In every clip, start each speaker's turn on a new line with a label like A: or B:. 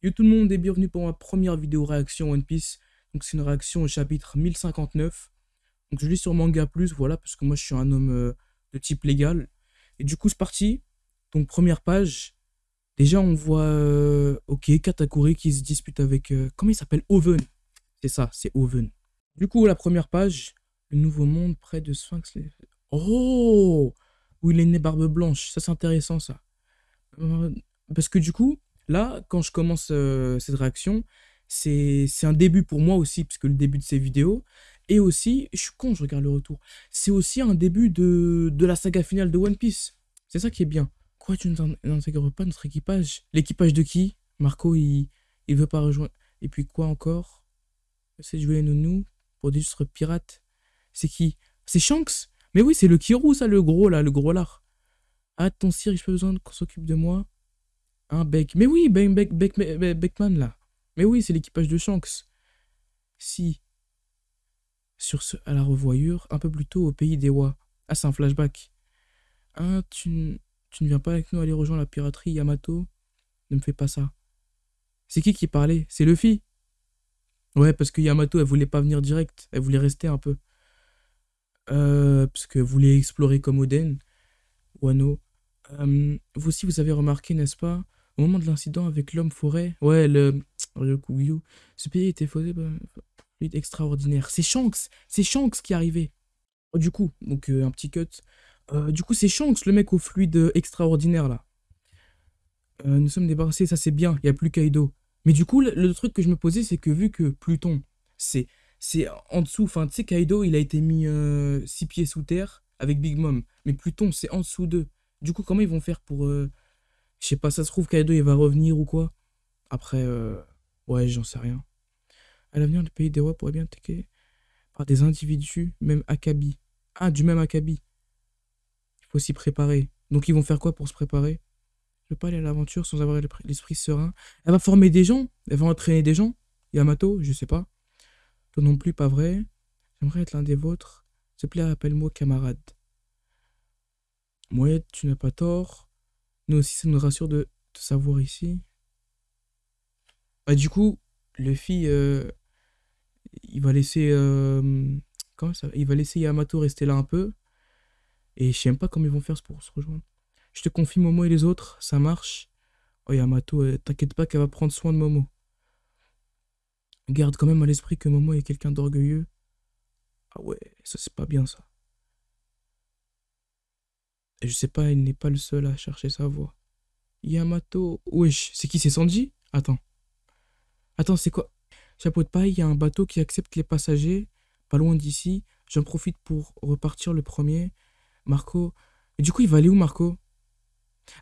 A: Yo tout le monde et bienvenue pour ma première vidéo réaction One Piece. Donc c'est une réaction au chapitre 1059. Donc je lis sur Manga Plus, voilà, parce que moi je suis un homme euh, de type légal. Et du coup c'est parti. Donc première page. Déjà on voit, euh, ok, Katakuri qui se dispute avec, euh, comment il s'appelle? Oven. C'est ça, c'est Oven. Du coup la première page, le nouveau monde près de Sphinx. Oh Où il est né barbe blanche, ça c'est intéressant ça. parce que du coup, Là, quand je commence euh, cette réaction, c'est un début pour moi aussi, puisque le début de ces vidéos, et aussi, je suis con, je regarde le retour, c'est aussi un début de, la saga finale de One Piece. C'est ça qui est bien. Quoi, tu n'intègres pas notre équipage? L'équipage de qui? Marco, il, il veut pas rejoindre. Et puis quoi encore? C'est jouer Nounou pour des pirates. C'est qui? C'est Shanks? Mais oui, c'est le Kirou, ça, le gros, là, le gros lard. Ah, ton sire, j'ai pas besoin qu'on s'occupe de moi. Un Beck. Mais oui, Beck, Beck, Beckman, là. Mais oui, c'est l'équipage de Shanks. Si. Sur ce, à la revoyure, un peu plus tôt au pays des Wa. Ah, c'est un flashback. Ah, tu, tu ne viens pas avec nous aller rejoindre la piraterie Yamato? Ne me fais pas ça. C'est qui qui parlait? C'est Luffy Ouais, parce que Yamato, elle voulait pas venir direct. Elle voulait rester un peu. Euh, parce qu'elle voulait explorer comme Oden. Wano. Euh, vous aussi, vous avez remarqué, n'est-ce pas au moment de l'incident avec l'homme forêt, ouais, le, le ce pays était faussé bah, extraordinaire. C'est Shanks, c'est Shanks qui arrivé. Oh, du coup, donc euh, un petit cut. Euh, du coup, c'est Shanks, le mec au fluide extraordinaire là. Euh, nous sommes débarrassés, ça c'est bien, il n'y a plus Kaido. Mais du coup, le, truc que je me posais, c'est que vu que Pluton, c'est c'est en dessous, enfin, tu sais, Kaido, il a été mis six pieds sous terre avec Big Mom. Mais Pluton, c'est en dessous d'eux. Du coup, comment ils vont faire pour je sais pas, ça se trouve, Kaido, il va revenir ou quoi. Après, euh, ouais, j'en sais rien. À l'avenir, le pays des rois pourrait bien attaquer par des individus, même Akabi. Ah, du même Akabi. Il faut s'y préparer. Donc, ils vont faire quoi pour se préparer? Je veux pas aller à l'aventure sans avoir l'esprit serein. Elle va former des gens Elle va entraîner des gens Yamato, je sais pas. Toi non plus, pas vrai. J'aimerais être l'un des vôtres. S'il te plaît, appelle-moi camarade. Mouette, tu n'as pas tort. Nous aussi, ça nous rassure de te savoir ici. Bah, du coup, Luffy, euh, il va laisser. Euh, Il va laisser Yamato rester là un peu. Et je sais même pas comment ils vont faire pour se rejoindre. Je te confie Momo et les autres, ça marche. Oh Yamato, euh, t'inquiète pas qu'elle va prendre soin de Momo. Garde quand même à l'esprit que Momo est quelqu'un d'orgueilleux. Ah ouais, ça c'est pas bien ça. Je sais pas, il n'est pas le seul à chercher sa voix. Yamato. Wesh, c'est qui C'est Sanji? Attends. Attends, c'est quoi? Chapeau de paille, il y a un bateau qui accepte les passagers, pas loin d'ici. J'en profite pour repartir le premier. Marco. Du coup, il va aller où, Marco?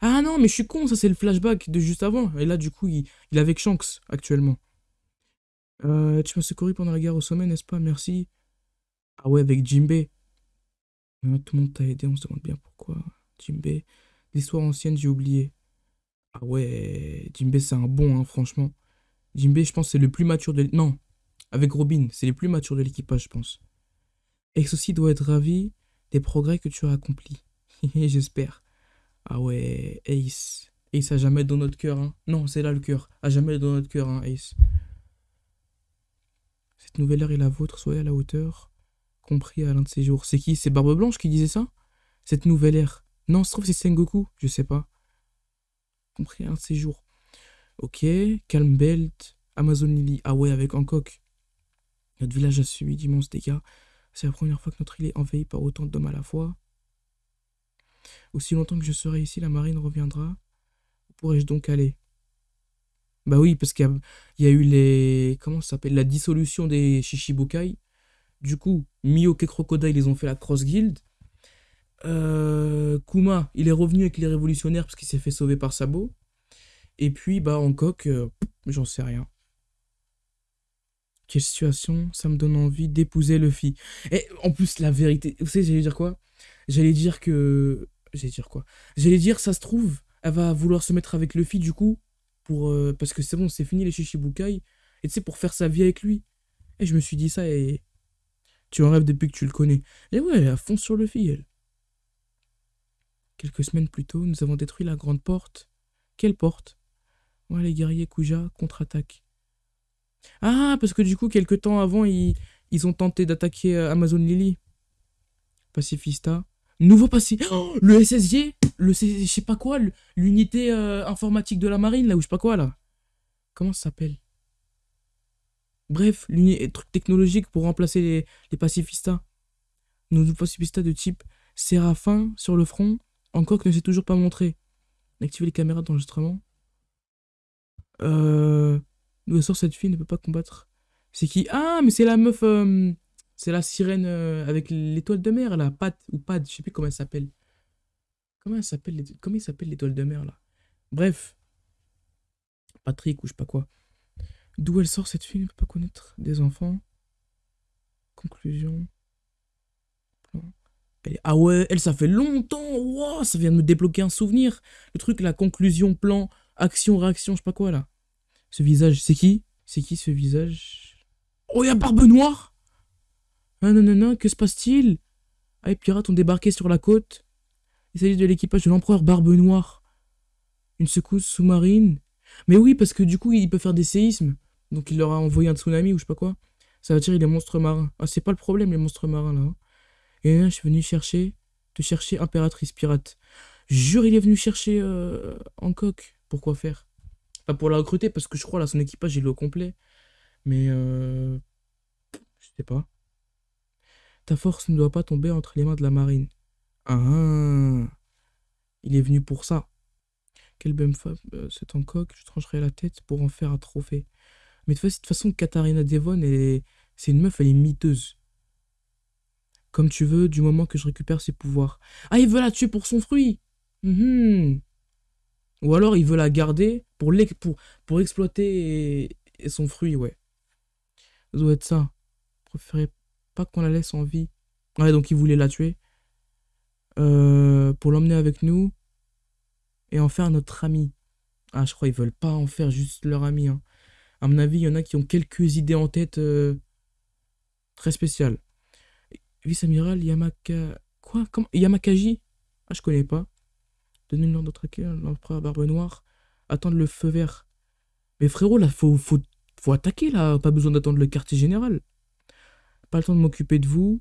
A: Ah non, mais je suis con, ça c'est le flashback de juste avant. Et là, du coup, il, il est avec Shanks actuellement. Euh, tu m'as secouru pendant la guerre au sommet, n'est-ce pas? Merci. Ah ouais, avec Tout le monde t'a aidé, on se demande bien pourquoi. Jimbe, l'histoire ancienne, j'ai oublié. Ah ouais, Jimbe, c'est un bon, hein, franchement. Jimbe, je pense, c'est le plus mature de... Non, avec Robin, c'est le plus mature de l'équipage, je pense. Ex aussi doit être ravi des progrès que tu as accomplis. J'espère. Ah ouais, Ace. Ace a jamais dans notre cœur, hein. Non, c'est là le cœur. A jamais dans notre cœur, hein, Ace. Cette nouvelle ère est la vôtre, soyez à la hauteur compris à l'un de ces jours. C'est qui? C'est Barbe Blanche qui disait ça? Cette nouvelle ère. Non, se trouve c'est Sengoku, je sais pas. Compris à l'un de ces jours. Ok, Calm Belt, Amazon Lily. Ah ouais, avec Hancock. Notre village a subi d'immenses dégâts. C'est la première fois que notre île est envahie par autant d'hommes à la fois. Aussi longtemps que je serai ici, la marine reviendra. Où pourrais-je donc aller? Bah oui, parce qu'il y, a eu les... Comment ça s'appelle? La dissolution des Shishibukai. Du coup, Mioke et Crocodile, ils ont fait la Cross Guild. Euh, Kuma, il est revenu avec les révolutionnaires parce qu'il s'est fait sauver par Sabo. Et puis, bah, Hancock, euh, j'en sais rien. Quelle situation, ça me donne envie d'épouser Luffy. Et en plus, la vérité, vous savez, j'allais dire quoi? J'allais dire que... J'allais dire quoi? J'allais dire, ça se trouve, elle va vouloir se mettre avec Luffy, du coup, pour... Euh, parce que c'est bon, c'est fini les Shishibukai. Et tu sais, pour faire sa vie avec lui. Et je me suis dit ça et tu en rêves depuis que tu le connais. Et ouais, à fond sur le fil, elle. Quelques semaines plus tôt, nous avons détruit la grande porte. Quelle porte? Les guerriers Kuja contre-attaque. Ah, parce que du coup, quelques temps avant, ils, ont tenté d'attaquer euh, Amazon Lily. Pacifista. Nouveau passif. Oh, le SSG Le je sais pas quoi, l'unité euh, informatique de la marine, là, ou je sais pas quoi, là. Comment ça s'appelle? Bref, l'unité truc technologique pour remplacer les, les pacifistas. Nouveau pacifista de type Séraphin sur le front. Encore que ne s'est toujours pas montré. Activer les caméras d'enregistrement. Euh. D'où sort cette fille ne peut pas combattre. C'est qui? Ah, mais c'est la meuf. Euh, c'est la sirène euh, avec l'étoile de mer, là. Pat ou Pad, je sais plus comment elle s'appelle. Comment elle s'appelle Comment il s'appelle l'étoile de mer, là? Bref. Patrick ou je sais pas quoi. D'où elle sort cette fille ne peut pas connaître des enfants. Conclusion. Ah ouais, elle, ça fait longtemps. Wow, ça vient de me débloquer un souvenir. Le truc, la conclusion, plan, action, réaction, je sais pas quoi, là. Ce visage, c'est qui? C'est qui ce visage? Oh, y'a Barbe Noire Ah non, non, non, que se passe-t-il? Ah, les pirates ont débarqué sur la côte. Il s'agit de l'équipage de l'empereur Barbe Noire. Une secousse sous-marine Mais oui, parce que du coup, il peut faire des séismes. Donc il leur a envoyé un tsunami ou je sais pas quoi. Ça va tirer les monstres marins. Ah, c'est pas le problème, les monstres marins, là. Hein. Et là, je suis venu chercher, te chercher impératrice pirate. Jure, il est venu chercher euh, Hancock. Pourquoi faire? Pas pour la recruter, parce que je crois, là, son équipage, il est au complet. Mais, euh... Je sais pas. Ta force ne doit pas tomber entre les mains de la marine. Ah Il est venu pour ça. Quelle belle femme, euh, c'est Hancock, je trancherai la tête pour en faire un trophée. Mais de toute façon, Katharina Devon, c'est une meuf, elle est miteuse. Comme tu veux, du moment que je récupère ses pouvoirs. Ah, il veut la tuer pour son fruit mhm. Ou alors, il veut la garder pour, exploiter son fruit, ouais. Ça doit être ça. Je pas qu'on la laisse en vie. Ouais, donc il voulait la tuer. Euh, pour l'emmener avec nous. Et en faire notre ami. Ah, je crois qu'ils veulent pas en faire juste leur ami. Hein. À avis, il y en a qui ont quelques idées en tête euh, très spéciales. Vice-amiral Yamaka... Quoi? Yamakaji? Ah, je connais pas. Donner l'ordre traquer l'empereur Barbe Noire. Attendre le feu vert. Mais frérot, là, faut, faut, faut attaquer, là. Pas besoin d'attendre le quartier général. Pas le temps de m'occuper de vous.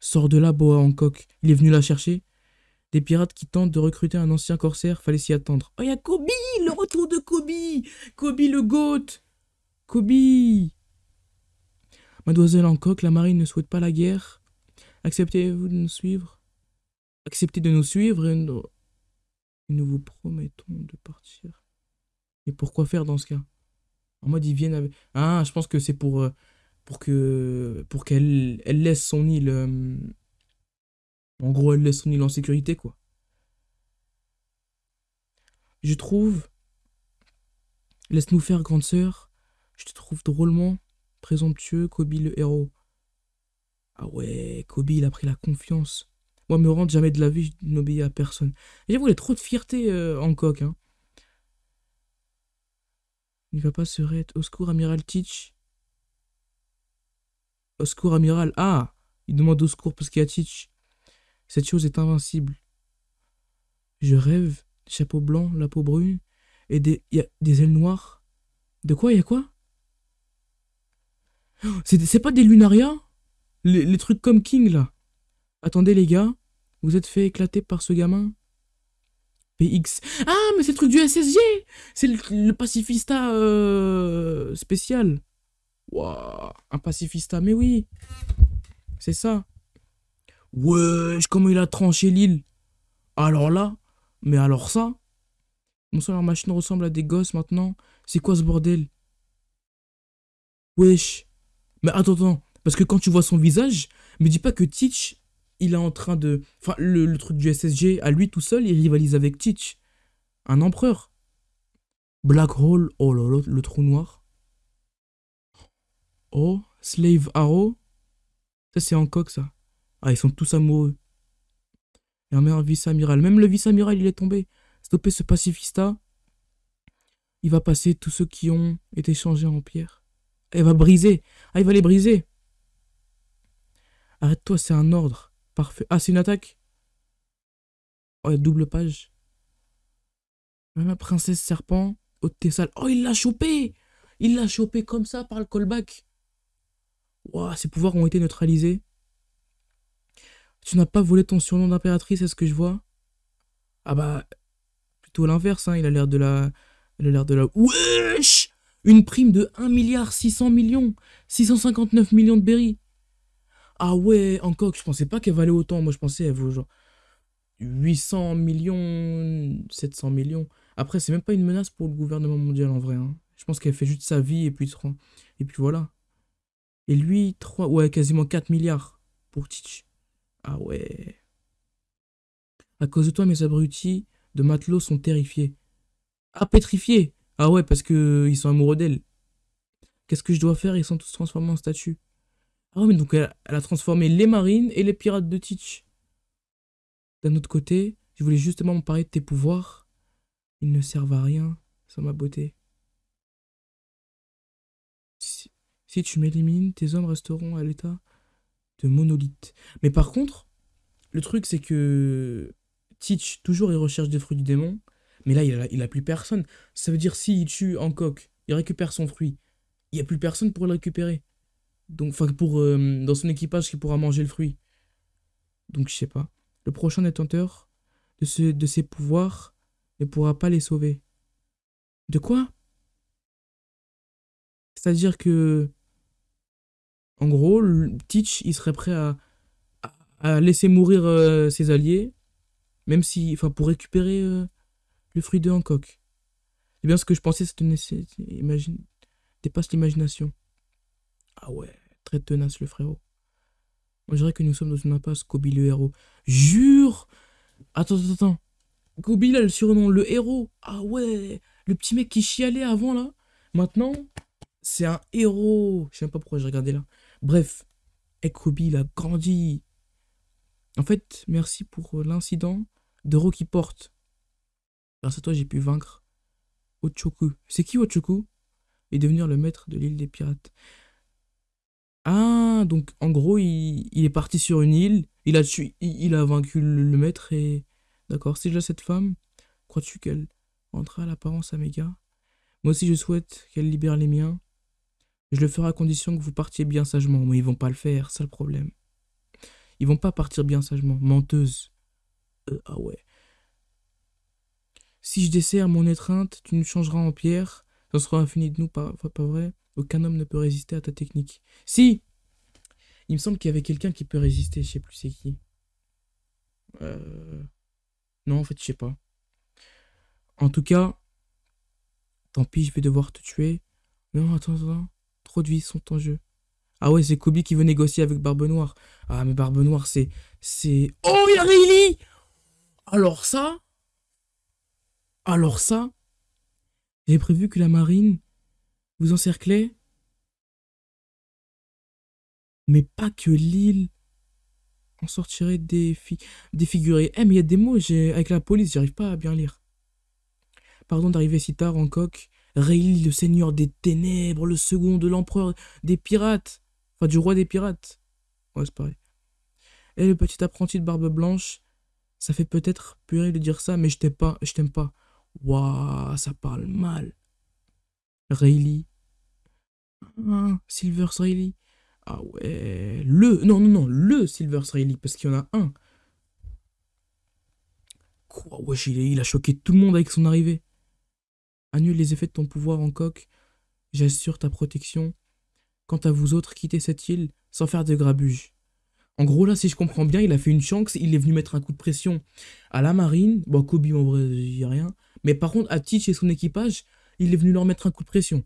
A: Sors de là, Boa Hancock. Il est venu la chercher. Des pirates qui tentent de recruter un ancien corsaire, fallait s'y attendre. Oh, il y a Kobe Le retour de Kobe Kobe le GOAT Kobe Mademoiselle Hancock, la marine ne souhaite pas la guerre. Acceptez-vous de nous suivre? Acceptez de nous suivre et nous, vous promettons de partir. Et pourquoi faire dans ce cas? En mode, ils viennent avec... Ah, je pense que c'est pour... Euh, pour que pour qu'elle elle laisse son île euh, en gros, elle laisse son île en sécurité, quoi. Je trouve... Laisse-nous faire, grande sœur. Je te trouve drôlement présomptueux, Kobe le héros. Ah ouais, Kobe, il a pris la confiance. Moi, me rendre jamais de la vie, je n'obéis à personne. J'avoue, il a trop de fierté euh, en coq, hein. Il va pas se raid. Au secours, Amiral Teach. Au secours, Amiral. Ah Il demande au secours parce qu'il y a Teach. Cette chose est invincible. Je rêve, des chapeaux blancs, la peau brune, et des, ailes noires. De quoi, y a quoi? C'est pas des lunarias les, trucs comme King, là. Attendez, les gars, vous êtes fait éclater par ce gamin? PX. Ah, mais c'est le truc du SSG C'est le, pacifista euh, spécial. Waouh, un pacifista, mais oui. C'est ça. Wesh, comment il a tranché l'île. Alors là, mais alors ça Non seulement leur machine ressemble à des gosses maintenant. C'est quoi ce bordel? Wesh. Mais attends. Parce que quand tu vois son visage, me dis pas que Teach, il est en train de... Enfin, le, truc du SSG, à lui tout seul, il rivalise avec Teach. Un empereur. Black Hole, oh là là, le trou noir. Oh, Slave Arrow. Ça, c'est coq, ça. Ah, ils sont tous amoureux. Et un meilleur vice-amiral. Même le vice-amiral, il est tombé. Stopper ce pacifista. Il va passer tous ceux qui ont été changés en pierre. Il va briser. Ah, il va les briser. Arrête-toi, c'est un ordre. Parfait. Ah, c'est une attaque Oh, double page. La princesse serpent. Oh, il l'a chopé Il l'a chopé comme ça par le callback. Waouh, ses pouvoirs ont été neutralisés. Tu n'as pas volé ton surnom d'impératrice, est-ce que je vois? Ah bah, plutôt l'inverse, hein, il a l'air de la... Il a l'air de la... Wesh Une prime de 1 milliard 600 millions 659 millions de berry Ah ouais, en coque, je pensais pas qu'elle valait autant, moi je pensais elle vaut genre 800 millions, 700 millions. Après, c'est même pas une menace pour le gouvernement mondial en vrai. Hein. Je pense qu'elle fait juste sa vie et puis, et puis voilà. Et lui, 3, ouais, quasiment 4 milliards pour Teach. Ah ouais. À cause de toi, mes abrutis de matelots sont terrifiés. Ah, pétrifiés Ah ouais, parce que ils sont amoureux d'elle. Qu'est-ce que je dois faire? Ils sont tous transformés en statues. Ah ouais, mais donc elle, a transformé les marines et les pirates de Teach. D'un autre côté, je voulais justement me parler de tes pouvoirs. Ils ne servent à rien sans ma beauté. Si tu m'élimines, tes hommes resteront à l'état de monolithe. Mais par contre, le truc c'est que Teach, toujours il recherche des fruits du démon, mais là il a, il a plus personne. Ça veut dire s'il tue Hancock, il récupère son fruit, il n'y a plus personne pour le récupérer. Donc, enfin, pour, euh, dans son équipage qui pourra manger le fruit. Donc je sais pas. Le prochain détenteur de, ce, de ses pouvoirs ne pourra pas les sauver. De quoi? C'est-à-dire que en gros, Teach, il serait prêt à, laisser mourir euh, ses alliés, même si, enfin, pour récupérer euh, le fruit de Hancock. C'est bien ce que je pensais, ça imagine, dépasse l'imagination. Ah ouais, très tenace le frérot. On dirait que nous sommes dans une impasse, Kobe le héros. Jure Attends, attends, attends. Kobe là, le surnom, le héros. Ah ouais, le petit mec qui chialait avant là. Maintenant, c'est un héros. Je sais même pas pourquoi j'ai regardé là. Bref, Ekobi, il a grandi. En fait, merci pour l'incident de Rocky Porte. Grâce à toi, j'ai pu vaincre Ochoku. C'est qui Ochoku? Et devenir le maître de l'île des pirates. Ah, donc en gros, il, est parti sur une île, il a, il, a vaincu le, maître et... D'accord, si je cette femme, crois-tu qu'elle rentrera à l'apparence à mes Moi aussi, je souhaite qu'elle libère les miens. Je le ferai à condition que vous partiez bien sagement. Mais ils vont pas le faire, c'est le problème. Ils vont pas partir bien sagement. Menteuse. Euh, ah ouais. Si je desserre mon étreinte, tu nous changeras en pierre. Ça sera infini de nous, pas, pas vrai Aucun homme ne peut résister à ta technique. Si Il me semble qu'il y avait quelqu'un qui peut résister, je sais plus c'est qui. Euh... Non, en fait, je sais pas. En tout cas, tant pis, je vais devoir te tuer. Non, attends, attends. Vies sont en jeu. Ah ouais, c'est Kobe qui veut négocier avec Barbe Noire. Ah, mais Barbe Noire, c'est... C'est... Oh, il y a Rayleigh Alors ça... Alors ça... J'ai prévu que la marine vous encerclait. Mais pas que l'île en sortirait défigurée. Eh, mais il y a des mots, avec la police, j'arrive pas à bien lire. Pardon d'arriver si tard en coque. Rayleigh, le seigneur des ténèbres, le second de l'empereur des pirates. Enfin, du roi des pirates. Ouais, c'est pareil. Et le petit apprenti de barbe blanche, ça fait peut-être purée de dire ça, mais je t'aime pas, je pas. Waouh, ça parle mal. Rayleigh. Ah, Silver Rayleigh. Ah ouais, le, non, non, non, le Silver Rayleigh, parce qu'il y en a un. Quoi, wesh, il a choqué tout le monde avec son arrivée. Annule les effets de ton pouvoir en coque. J'assure ta protection. Quant à vous autres, quittez cette île sans faire de grabuge. En gros, là, si je comprends bien, il a fait une chance, il est venu mettre un coup de pression à la marine. Bon, Kobe, en vrai, il a rien. Mais par contre, à Teach et son équipage, il est venu leur mettre un coup de pression.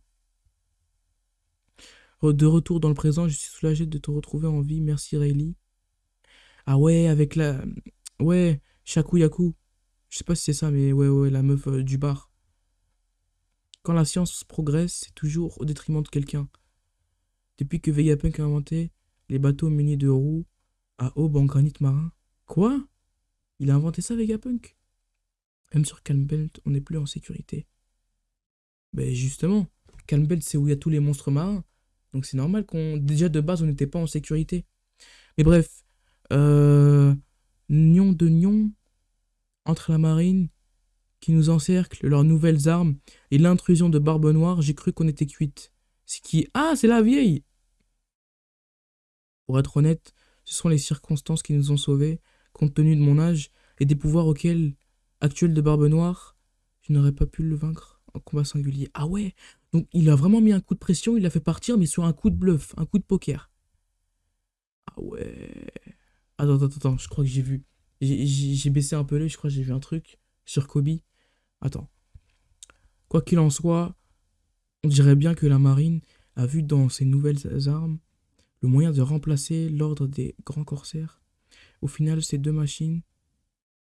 A: De retour dans le présent, je suis soulagé de te retrouver en vie. Merci, Rayleigh. Ah ouais, avec la... Ouais, Shaku Yaku. Je sais pas si c'est ça, mais ouais, ouais, la meuf euh, du bar. Quand la science progresse, c'est toujours au détriment de quelqu'un. Depuis que Vegapunk a inventé les bateaux munis de roues à aube en granit marin. Quoi? Il a inventé ça, Vegapunk Même sur Calmbelt, on n'est plus en sécurité. Ben justement, Calmbelt, c'est où il y a tous les monstres marins. Donc c'est normal qu'on... Déjà de base, on n'était pas en sécurité. Mais bref, euh... Nion de Nion, entre la marine qui nous encerclent, leurs nouvelles armes et l'intrusion de Barbe Noire, j'ai cru qu'on était cuite. C'est qui? Ah, c'est la vieille Pour être honnête, ce sont les circonstances qui nous ont sauvés, compte tenu de mon âge et des pouvoirs auxquels, actuels de Barbe Noire, je n'aurais pas pu le vaincre en combat singulier. Ah ouais Donc il a vraiment mis un coup de pression, il l'a fait partir, mais sur un coup de bluff, un coup de poker. Ah ouais Attends, attends, attends, je crois que j'ai vu. J'ai baissé un peu l'œil, je crois que j'ai vu un truc sur Kobe. Attends. Quoi qu'il en soit, on dirait bien que la marine a vu dans ces nouvelles armes le moyen de remplacer l'ordre des grands corsaires. Au final, ces deux machines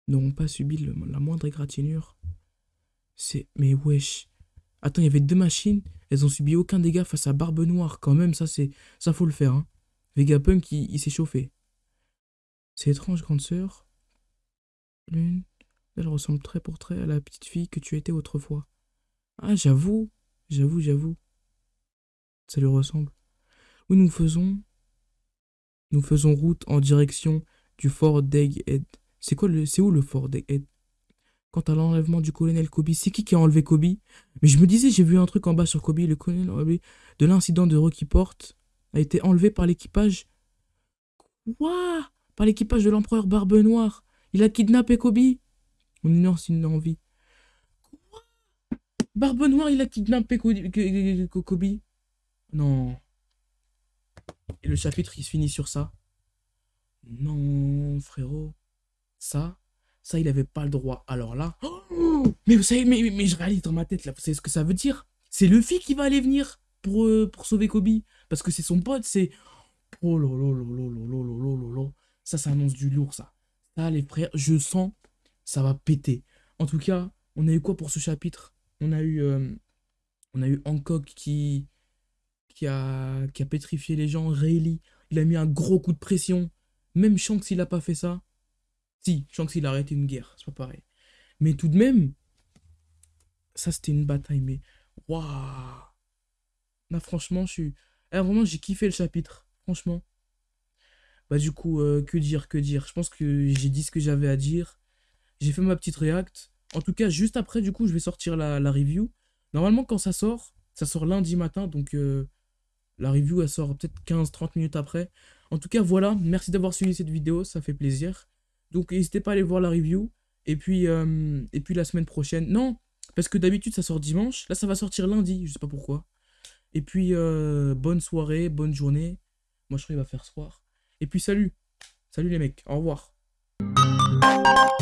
A: n'auront pas subi la moindre égratignure. C'est... Mais wesh. Attends, il y avait deux machines, elles ont subi aucun dégât face à Barbe Noire. Quand même, ça, c'est... Ça, faut le faire, hein. Vegapunk, il s'est chauffé. C'est étrange, grande sœur. L'une, elle ressemble très pour très à la petite fille que tu étais autrefois. Ah, j'avoue, j'avoue, j'avoue. Ça lui ressemble. Oui, nous faisons... Nous faisons route en direction du fort d'Egghead. C'est quoi. C'est où le fort d'Egghead Quant à l'enlèvement du colonel Kobe, c'est qui qui a enlevé Kobe? Mais je me disais, j'ai vu un truc en bas sur Kobe, le colonel de l'incident de Rocky Porte a été enlevé par l'équipage. Quoi? Par l'équipage de l'empereur Barbe Noire. Il a kidnappé Kobe? On énonce une envie. Quoi Barbe Noire, il a kidnappé Kobe. Non. Et le chapitre, il se finit sur ça. Non, frérot. Ça, ça, il avait pas le droit. Alors là... Mais vous savez, mais, mais, je réalise dans ma tête, là, vous savez ce que ça veut dire C'est Luffy qui va aller venir pour, pour sauver Kobe. Parce que c'est son pote, c'est... Oh lolo, lolo, lolo, lolo, lolo, lolo. Ça, ça annonce du lourd, ça. Ça, les frères, je sens ça va péter. En tout cas, on a eu quoi pour ce chapitre? On a eu... Euh, on a eu Hancock qui... Qui a, qui a pétrifié les gens. Rayleigh, il a mis un gros coup de pression. Même Shanks, il a pas fait ça. Si, Shanks, il a arrêté une guerre. C'est pas pareil. Mais tout de même... Ça, c'était une bataille, mais... Waouh Là, franchement, je suis... Vraiment, j'ai kiffé le chapitre. Franchement. Bah du coup, euh, que dire, que dire? Je pense que j'ai dit ce que j'avais à dire. J'ai fait ma petite react. En tout cas, juste après, du coup, je vais sortir la, review. Normalement, quand ça sort, ça sort lundi matin. Donc, euh, la review, elle sort peut-être 15-30 minutes après. En tout cas, voilà. Merci d'avoir suivi cette vidéo. Ça fait plaisir. Donc, n'hésitez pas à aller voir la review. Et puis, euh, et puis la semaine prochaine. Non, parce que d'habitude, ça sort dimanche. Là, ça va sortir lundi. Je sais pas pourquoi. Et puis, bonne soirée, bonne journée. Moi, je crois qu'il va faire soir. Et puis salut. Salut les mecs. Au revoir. Música